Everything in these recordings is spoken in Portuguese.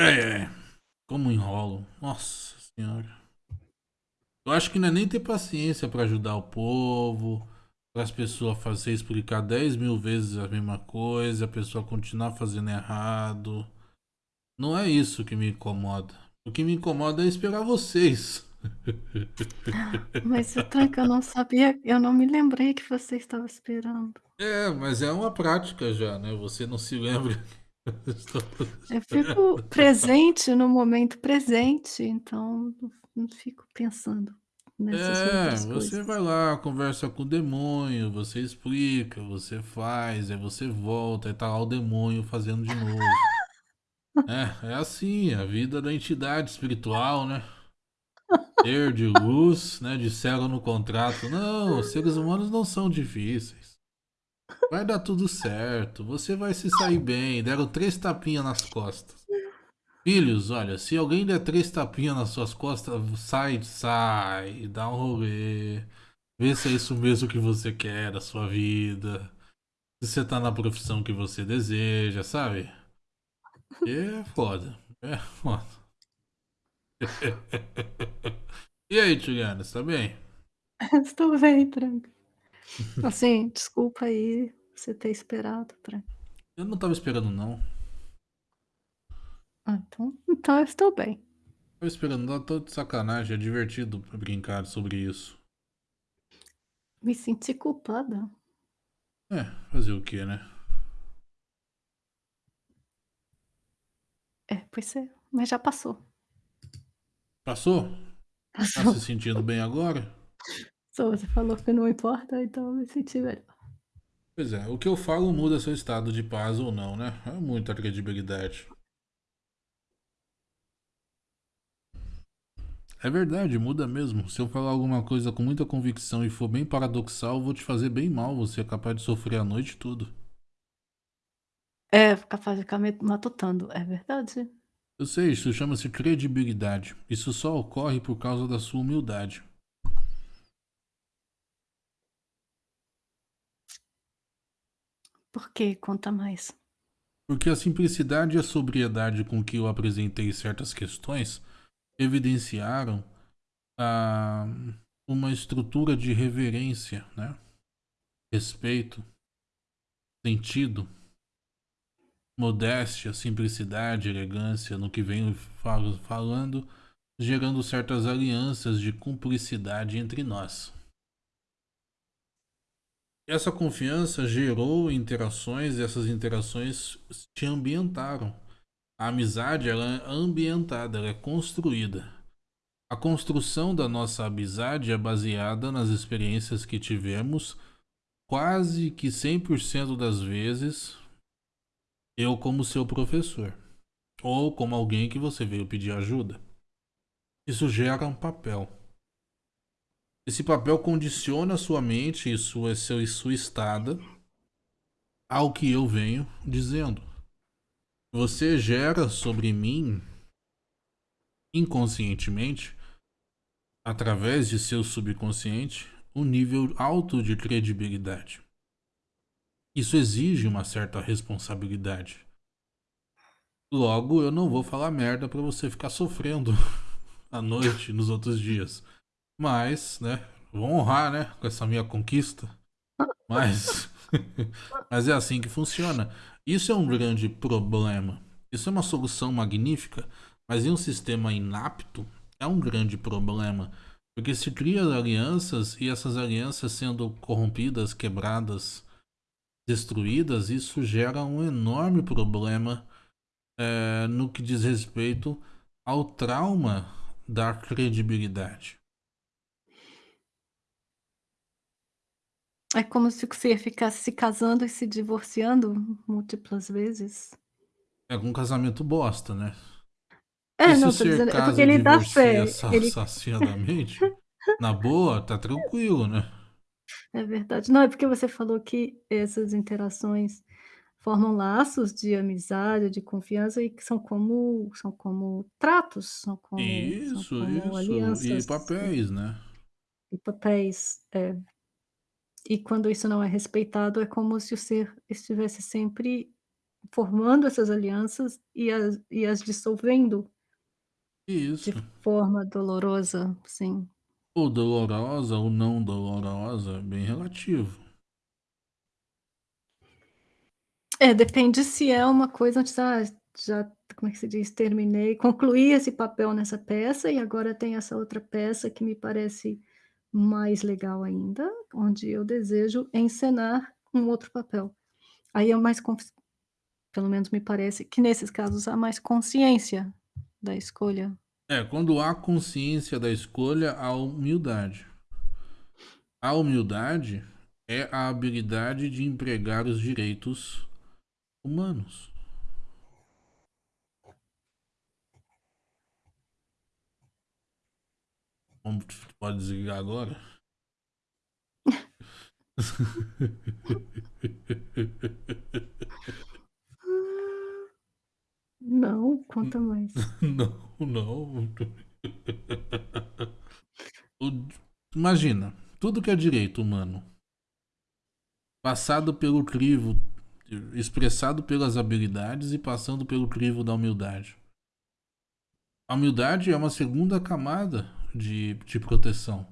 É, é. Como enrolo. Nossa senhora. Eu acho que não é nem ter paciência pra ajudar o povo, para as pessoas fazer explicar 10 mil vezes a mesma coisa, a pessoa continuar fazendo errado. Não é isso que me incomoda. O que me incomoda é esperar vocês. Mas, Tranca, eu não sabia, eu não me lembrei que você estava esperando. É, mas é uma prática já, né? Você não se lembra. Eu fico presente no momento presente, então não fico pensando nessas É, outras você coisas. vai lá, conversa com o demônio, você explica, você faz, aí você volta, aí tá lá o demônio fazendo de novo. É, é assim, a vida da entidade espiritual, né? Ser de luz, né? Disseram no contrato. Não, os seres humanos não são difíceis. Vai dar tudo certo. Você vai se sair bem. Deram três tapinhas nas costas. Filhos, olha, se alguém der três tapinhas nas suas costas, sai, sai, dá um rolê. Vê se é isso mesmo que você quer da sua vida. Se você tá na profissão que você deseja, sabe? É foda. É foda. e aí, Juliana, você tá bem? Estou bem, Tranca. Assim, desculpa aí você ter esperado, Tranca. Eu não tava esperando, não. Ah, então, então eu estou bem. Tava esperando, não, tô de sacanagem. É divertido brincar sobre isso. Me senti culpada. É, fazer o que, né? É, pois é, mas já passou. Passou? Tá Passou. se sentindo bem agora? Só você falou que não importa, então eu me senti melhor. Pois é, o que eu falo muda seu estado de paz ou não, né? É muita credibilidade. É verdade, muda mesmo. Se eu falar alguma coisa com muita convicção e for bem paradoxal, eu vou te fazer bem mal. Você é capaz de sofrer a noite toda. É, capaz de ficar me matutando, é verdade. Eu sei, isso chama-se credibilidade. Isso só ocorre por causa da sua humildade. Por quê? Conta mais. Porque a simplicidade e a sobriedade com que eu apresentei certas questões evidenciaram ah, uma estrutura de reverência, né? respeito, sentido, modéstia, simplicidade, elegância no que venho fal falando, gerando certas alianças de cumplicidade entre nós. Essa confiança gerou interações e essas interações te ambientaram. A amizade ela é ambientada, ela é construída. A construção da nossa amizade é baseada nas experiências que tivemos, quase que 100% das vezes, eu como seu professor, ou como alguém que você veio pedir ajuda. Isso gera um papel. Esse papel condiciona sua mente e sua, seu, sua estada ao que eu venho dizendo. Você gera sobre mim, inconscientemente, através de seu subconsciente, um nível alto de credibilidade. Isso exige uma certa responsabilidade. Logo, eu não vou falar merda para você ficar sofrendo à noite nos outros dias. Mas, né, vou honrar, né, com essa minha conquista. Mas, mas é assim que funciona. Isso é um grande problema. Isso é uma solução magnífica, mas em um sistema inapto é um grande problema. Porque se cria alianças e essas alianças sendo corrompidas, quebradas, destruídas, isso gera um enorme problema é, no que diz respeito ao trauma da credibilidade. É como se você ficasse se casando e se divorciando múltiplas vezes. É um casamento bosta, né? E É, se não, tô dizendo é porque ele dá fé, ele saciadamente, na boa, tá tranquilo, né? É verdade. Não, é porque você falou que essas interações formam laços de amizade, de confiança e que são como são como tratos, são como são Isso, como isso. E alianças papéis, né? e papéis, é. E quando isso não é respeitado, é como se o ser estivesse sempre formando essas alianças e as e as dissolvendo de Isso. forma dolorosa, sim. Ou dolorosa ou não dolorosa, bem relativo. É, depende se é uma coisa onde já já como é que se diz? Terminei concluí esse papel nessa peça e agora tem essa outra peça que me parece mais legal ainda, onde eu desejo encenar um outro papel. Aí é mais pelo menos me parece que nesses casos há mais consciência da escolha. É, quando há consciência da escolha, há humildade. A humildade é a habilidade de empregar os direitos humanos. Como pode desligar agora? Não, conta mais. Não, não. Imagina, tudo que é direito humano, passado pelo crivo, expressado pelas habilidades e passando pelo crivo da humildade. A humildade é uma segunda camada de, de proteção.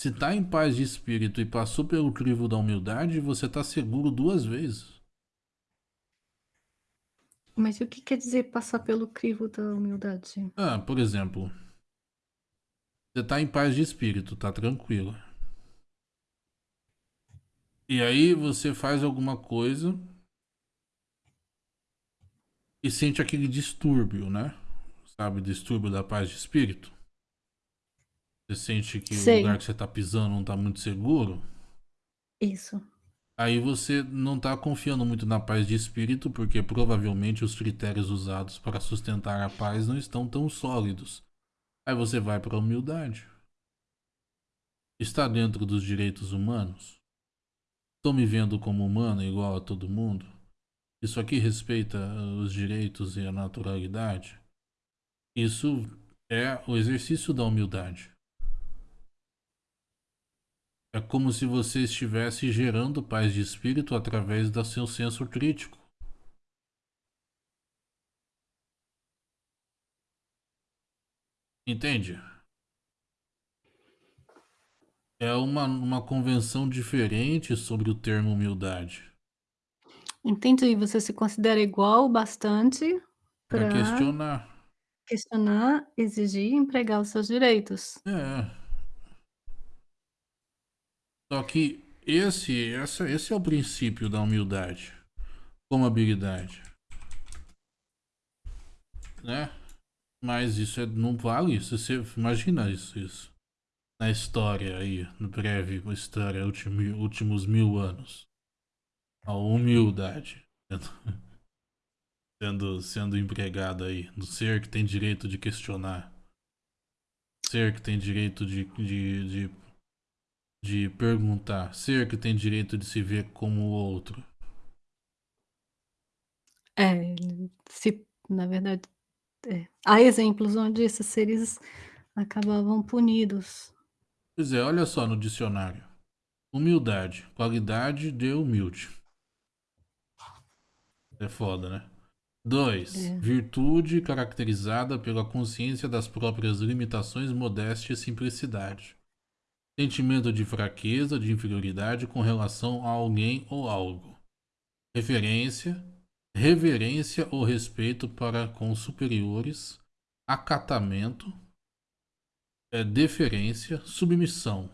Se está em paz de espírito e passou pelo crivo da humildade, você está seguro duas vezes. Mas o que quer dizer passar pelo crivo da humildade? Ah, por exemplo, você está em paz de espírito, tá tranquilo. E aí você faz alguma coisa e sente aquele distúrbio, né? Sabe, distúrbio da paz de espírito? Você sente que Sei. o lugar que você tá pisando não tá muito seguro. Isso. Aí você não tá confiando muito na paz de espírito, porque provavelmente os critérios usados para sustentar a paz não estão tão sólidos. Aí você vai para a humildade. Está dentro dos direitos humanos? Estou me vendo como humano igual a todo mundo? Isso aqui respeita os direitos e a naturalidade? Isso é o exercício da humildade. É como se você estivesse gerando paz de espírito através do seu senso crítico. Entende? É uma, uma convenção diferente sobre o termo humildade. Entendi, você se considera igual bastante Para para questionar. questionar, exigir e empregar os seus direitos. É. Só que esse, essa, esse é o princípio da humildade como habilidade. Né? Mas isso é, não vale isso. Você imagina isso, isso. Na história aí, no breve história, último, últimos mil anos. A humildade sendo, sendo empregada aí. No ser que tem direito de questionar. Ser que tem direito de, de, de de perguntar, ser que tem direito de se ver como o outro. É, se na verdade, é. Há exemplos onde esses seres acabavam punidos. Pois é, olha só no dicionário. Humildade, qualidade de humilde. É foda, né? 2. É. Virtude caracterizada pela consciência das próprias limitações, modéstia e simplicidade. Sentimento de fraqueza, de inferioridade com relação a alguém ou algo. Referência, reverência ou respeito para com superiores. Acatamento, é, deferência, submissão.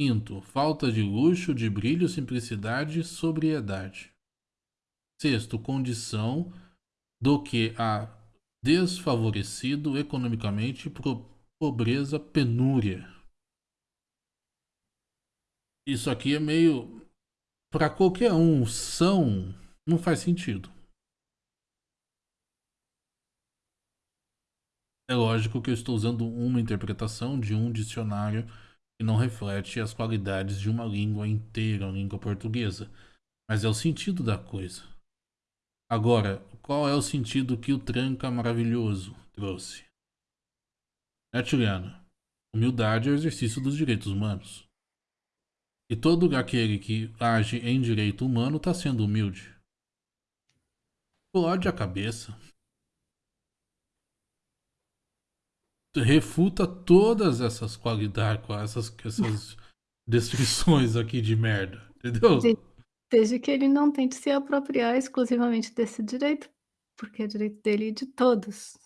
Quinto, falta de luxo, de brilho, simplicidade, sobriedade. Sexto, condição do que a desfavorecido economicamente, pobreza, penúria. Isso aqui é meio. Para qualquer um, são. Não faz sentido. É lógico que eu estou usando uma interpretação de um dicionário que não reflete as qualidades de uma língua inteira, a língua portuguesa. Mas é o sentido da coisa. Agora, qual é o sentido que o tranca maravilhoso trouxe? É, Juliana? Humildade é o exercício dos direitos humanos. E todo aquele que age em direito humano está sendo humilde. explode a cabeça. Refuta todas essas qualidades, essas, essas descrições aqui de merda, entendeu? Desde que ele não tente se apropriar exclusivamente desse direito, porque é direito dele e de todos,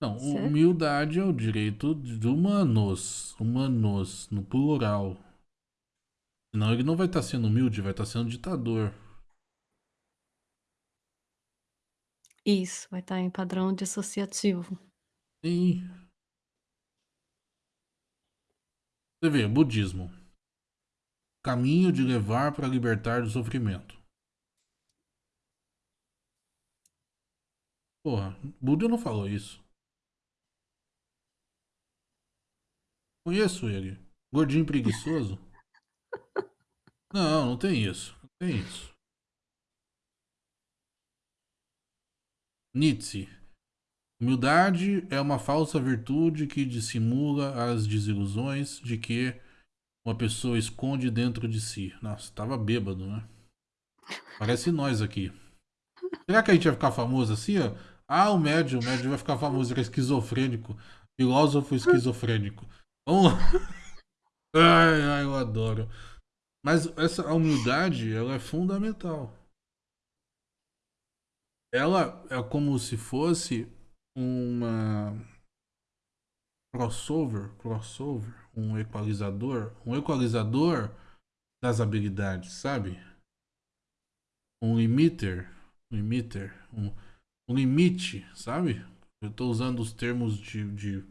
Não, certo? humildade é o direito de humanos, humanos, no plural. Senão ele não vai estar sendo humilde, vai estar sendo ditador. Isso, vai estar em padrão dissociativo. Sim. Você vê, budismo. Caminho de levar para libertar do sofrimento. Porra, Buda não falou isso. Conheço ele. Gordinho preguiçoso. Não, não tem isso. Não tem isso. Nietzsche. Humildade é uma falsa virtude que dissimula as desilusões de que uma pessoa esconde dentro de si. Nossa, tava bêbado, né? Parece nós aqui. Será que a gente vai ficar famoso assim, ó? Ah, o médio, o médio vai ficar famoso, ele é esquizofrênico. Filósofo esquizofrênico. Vamos lá. Ai, ai, eu adoro. Mas essa humildade, ela é fundamental. Ela é como se fosse uma crossover, crossover, um equalizador, um equalizador das habilidades, sabe? Um limiter, um limiter, um, um limite, sabe? Eu estou usando os termos de, de,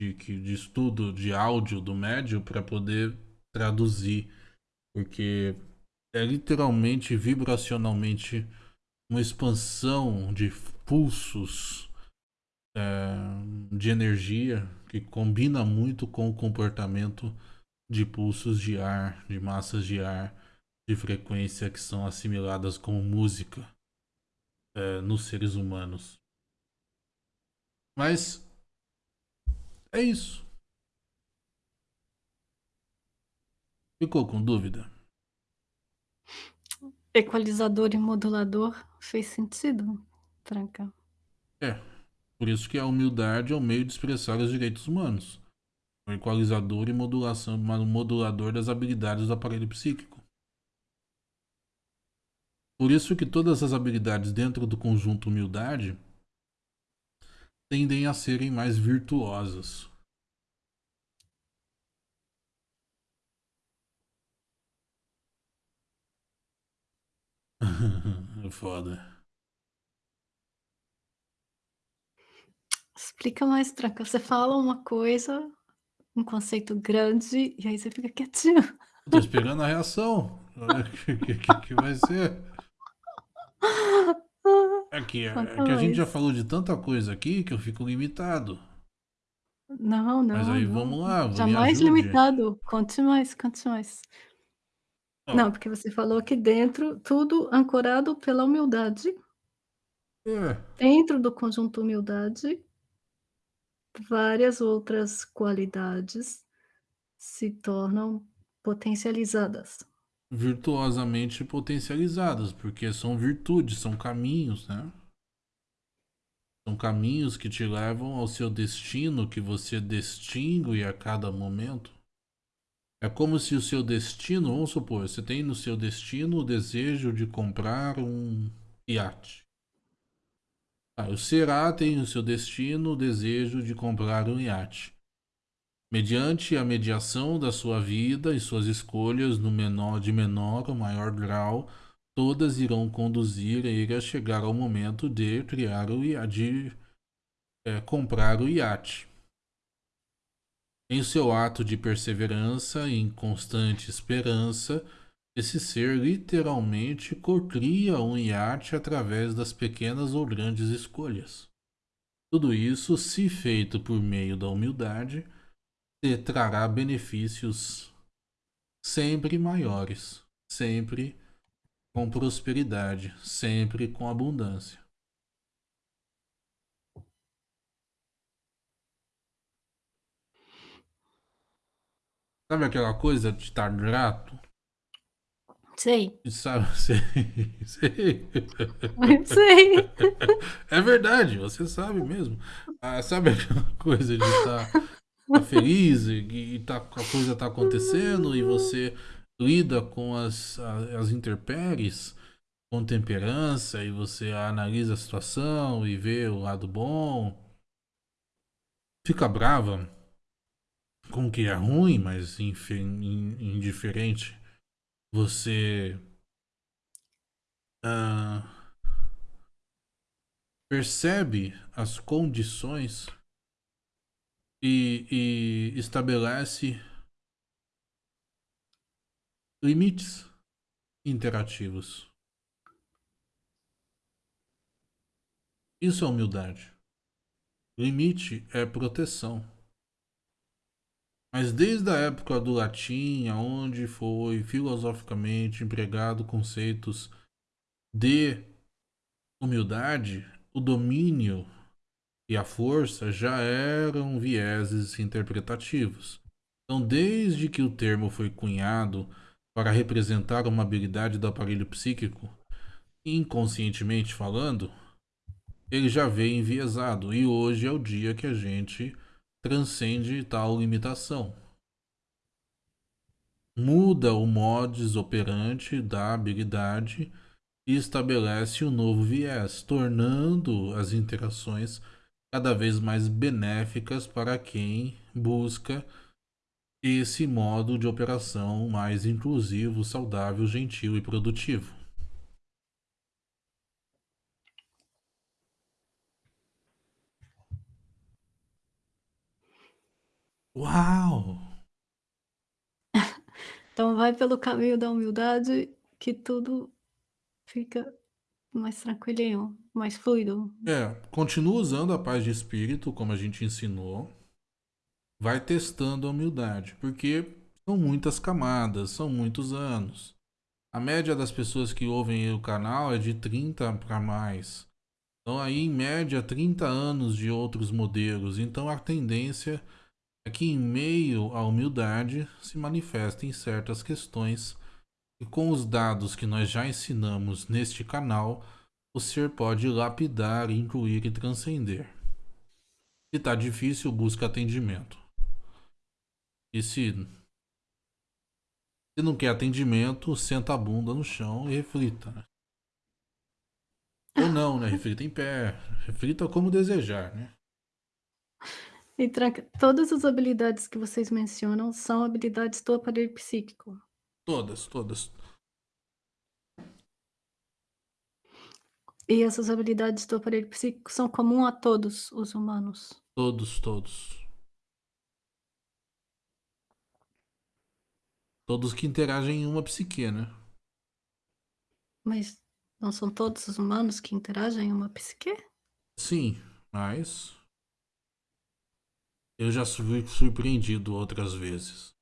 de, de estudo de áudio do médio para poder traduzir, porque é literalmente, vibracionalmente, uma expansão de pulsos é, de energia que combina muito com o comportamento de pulsos de ar, de massas de ar, de frequência que são assimiladas como música é, nos seres humanos. Mas é isso. Ficou com dúvida? Equalizador e modulador fez sentido, Franca. É. Por isso que a humildade é o meio de expressar os direitos humanos. O equalizador e modulação, modulador das habilidades do aparelho psíquico. Por isso que todas as habilidades dentro do conjunto humildade tendem a serem mais virtuosas. foda. Explica mais, Tranca. Você fala uma coisa, um conceito grande, e aí você fica quietinho. Tô esperando a reação. O que, que, que, vai ser? É que, é que a gente já falou de tanta coisa aqui que eu fico limitado. Não, não. Mas aí não. vamos lá. Jamais limitado. Conte mais, conte mais. Não, porque você falou aqui dentro, tudo ancorado pela humildade. É. Dentro do conjunto humildade, várias outras qualidades se tornam potencializadas. Virtuosamente potencializadas, porque são virtudes, são caminhos, né? São caminhos que te levam ao seu destino, que você distingue a cada momento. É como se o seu destino, vamos supor, você tem no seu destino o desejo de comprar um iate. Ah, o Será tem no seu destino o desejo de comprar um iate. Mediante a mediação da sua vida e suas escolhas no menor de menor ou maior grau, todas irão conduzir ele a chegar ao momento de criar o iate, de é, comprar o iate. Em seu ato de perseverança e em constante esperança, esse ser literalmente cocria um iate através das pequenas ou grandes escolhas. Tudo isso, se feito por meio da humildade, te trará benefícios sempre maiores, sempre com prosperidade, sempre com abundância. Sabe aquela coisa de estar grato? Sei. Sabe, sei, sei. Sei. É verdade, você sabe mesmo. Ah, sabe aquela coisa de estar tá, tá feliz e, e tá, a coisa tá acontecendo e você lida com as, as intempéries com temperança e você analisa a situação e vê o lado bom. Fica brava com que é ruim, mas indiferente você uh, percebe as condições e, e estabelece limites interativos. Isso é humildade. Limite é proteção. Mas desde a época do latim, onde foi filosoficamente empregado conceitos de humildade, o domínio e a força já eram vieses interpretativos. Então, desde que o termo foi cunhado para representar uma habilidade do aparelho psíquico, inconscientemente falando, ele já veio enviesado e hoje é o dia que a gente transcende tal limitação. Muda o modus operandi da habilidade e estabelece um novo viés, tornando as interações cada vez mais benéficas para quem busca esse modo de operação mais inclusivo, saudável, gentil e produtivo. Uau! Então vai pelo caminho da humildade que tudo fica mais tranquilinho, mais fluido. É, continua usando a paz de espírito, como a gente ensinou. Vai testando a humildade, porque são muitas camadas, são muitos anos. A média das pessoas que ouvem o canal é de 30 para mais. Então aí em média 30 anos de outros modelos. Então a tendência é que em meio à humildade se manifestem certas questões e com os dados que nós já ensinamos neste canal, o ser pode lapidar, incluir e transcender. Se está difícil, busca atendimento. E se, se não quer atendimento, senta a bunda no chão e reflita. Né? Ou não, né? Reflita em pé. Reflita como desejar, né? E tranca todas as habilidades que vocês mencionam são habilidades do aparelho psíquico? Todas, todas. E essas habilidades do aparelho psíquico são comum a todos os humanos? Todos, todos. Todos que interagem em uma psique, né? Mas não são todos os humanos que interagem em uma psique? Sim, mas eu já fui surpreendido outras vezes.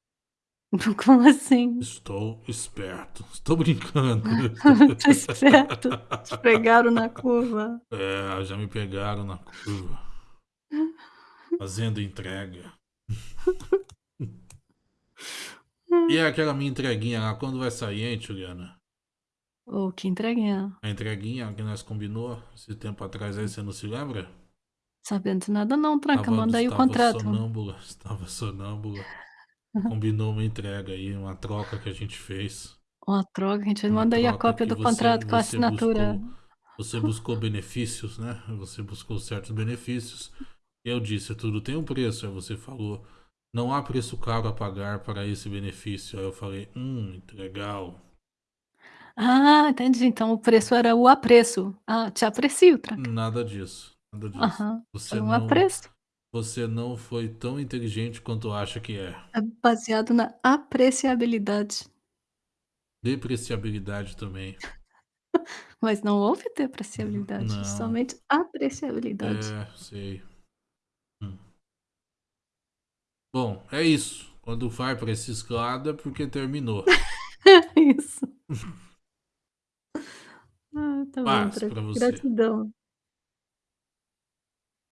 Como assim? Estou esperto. Estou brincando. Tô esperto. Te pegaram na curva. É, já me pegaram na curva. Fazendo entrega. E é aquela minha entreguinha lá, quando vai sair, hein, Juliana? Ô, oh, que entreguinha? A entreguinha que nós combinou esse tempo atrás aí, você não se lembra? Sabendo de nada não, Tranca, Tava, manda aí o contrato. Sonâmbula, estava sonâmbula. Combinou uma entrega aí, uma troca que a gente fez. Uma troca, a gente uma manda aí a cópia do você, contrato com a assinatura. Buscou, você buscou benefícios, né? Você buscou certos benefícios. Eu disse, tudo tem um preço. Aí você falou, não há preço caro a pagar para esse benefício. Aí eu falei, hum, legal. Ah, entendi. Então o preço era o apreço. Ah, te aprecio, Tranca. Nada disso. Nada disso. Aham, você foi um não, apreço. Você não foi tão inteligente quanto acha que é. É baseado na apreciabilidade. Depreciabilidade também. Mas não houve depreciabilidade, não. somente apreciabilidade. É, sei. Hum. Bom, é isso. Quando vai para esse esclada é porque terminou. isso. ah, tá Paz bom, pra você. Gratidão.